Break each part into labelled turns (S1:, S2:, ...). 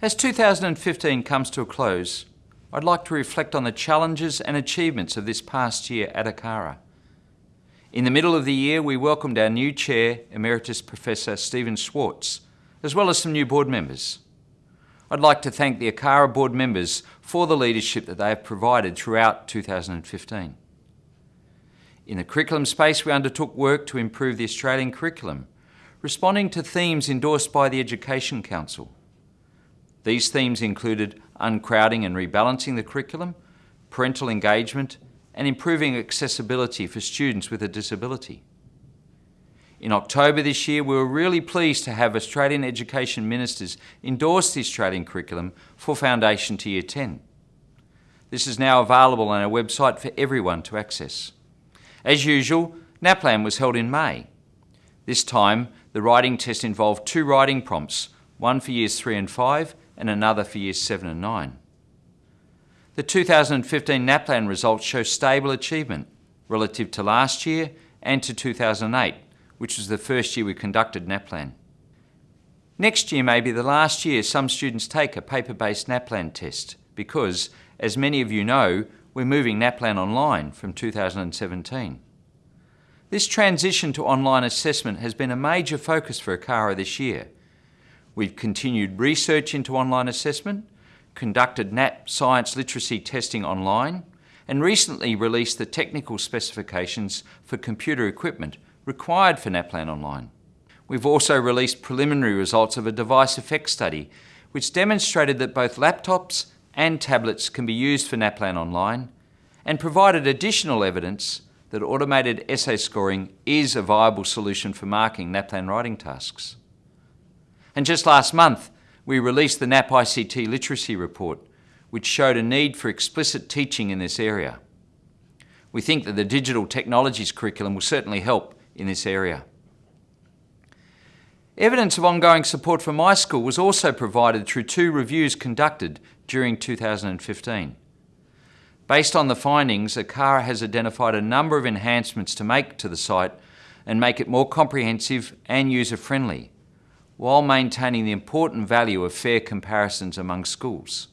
S1: As 2015 comes to a close, I'd like to reflect on the challenges and achievements of this past year at ACARA. In the middle of the year, we welcomed our new Chair, Emeritus Professor Steven Schwartz, as well as some new board members. I'd like to thank the ACARA board members for the leadership that they have provided throughout 2015. In the curriculum space, we undertook work to improve the Australian curriculum, responding to themes endorsed by the Education Council. These themes included uncrowding and rebalancing the curriculum, parental engagement, and improving accessibility for students with a disability. In October this year, we were really pleased to have Australian Education Ministers endorse the Australian curriculum for Foundation to Year 10. This is now available on our website for everyone to access. As usual, NAPLAN was held in May. This time, the writing test involved two writing prompts, one for years 3 and 5 and another for years 7 and 9. The 2015 NAPLAN results show stable achievement relative to last year and to 2008, which was the first year we conducted NAPLAN. Next year may be the last year some students take a paper-based NAPLAN test because, as many of you know, we're moving NAPLAN online from 2017. This transition to online assessment has been a major focus for ACARA this year, We've continued research into online assessment, conducted NAP science literacy testing online, and recently released the technical specifications for computer equipment required for NAPLAN Online. We've also released preliminary results of a device effect study which demonstrated that both laptops and tablets can be used for NAPLAN Online and provided additional evidence that automated essay scoring is a viable solution for marking NAPLAN writing tasks. And just last month, we released the NAP ICT Literacy Report, which showed a need for explicit teaching in this area. We think that the digital technologies curriculum will certainly help in this area. Evidence of ongoing support for my school was also provided through two reviews conducted during 2015. Based on the findings, ACARA has identified a number of enhancements to make to the site and make it more comprehensive and user-friendly, while maintaining the important value of fair comparisons among schools.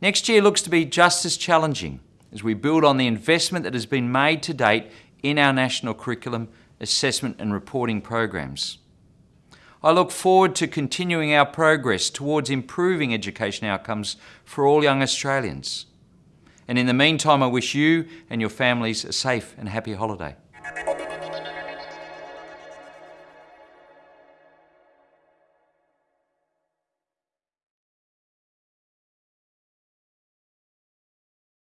S1: Next year looks to be just as challenging as we build on the investment that has been made to date in our national curriculum, assessment and reporting programs. I look forward to continuing our progress towards improving education outcomes for all young Australians. And in the meantime, I wish you and your families a safe and happy holiday.